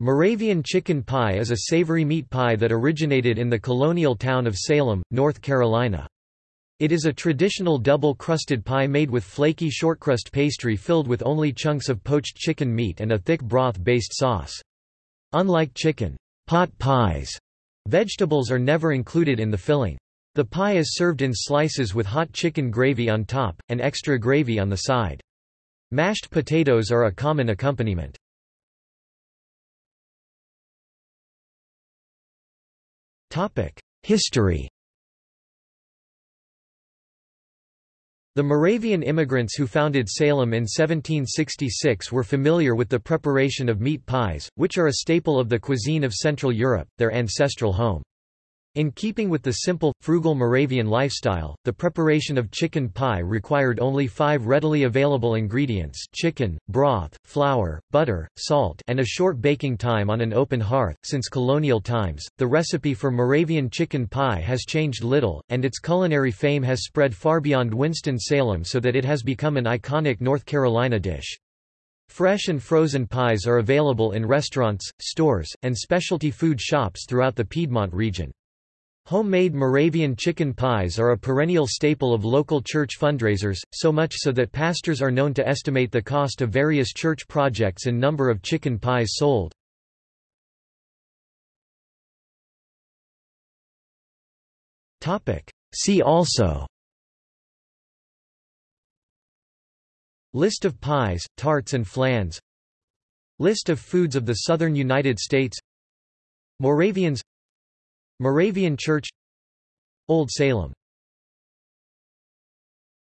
Moravian chicken pie is a savory meat pie that originated in the colonial town of Salem, North Carolina. It is a traditional double-crusted pie made with flaky shortcrust pastry filled with only chunks of poached chicken meat and a thick broth-based sauce. Unlike chicken pot pies, vegetables are never included in the filling. The pie is served in slices with hot chicken gravy on top, and extra gravy on the side. Mashed potatoes are a common accompaniment. History The Moravian immigrants who founded Salem in 1766 were familiar with the preparation of meat pies, which are a staple of the cuisine of Central Europe, their ancestral home. In keeping with the simple, frugal Moravian lifestyle, the preparation of chicken pie required only five readily available ingredients chicken, broth, flour, butter, salt and a short baking time on an open hearth. Since colonial times, the recipe for Moravian chicken pie has changed little, and its culinary fame has spread far beyond Winston-Salem so that it has become an iconic North Carolina dish. Fresh and frozen pies are available in restaurants, stores, and specialty food shops throughout the Piedmont region. Homemade Moravian chicken pies are a perennial staple of local church fundraisers, so much so that pastors are known to estimate the cost of various church projects in number of chicken pies sold. See also. List of pies, tarts and flans List of foods of the southern United States. Moravians Moravian Church Old Salem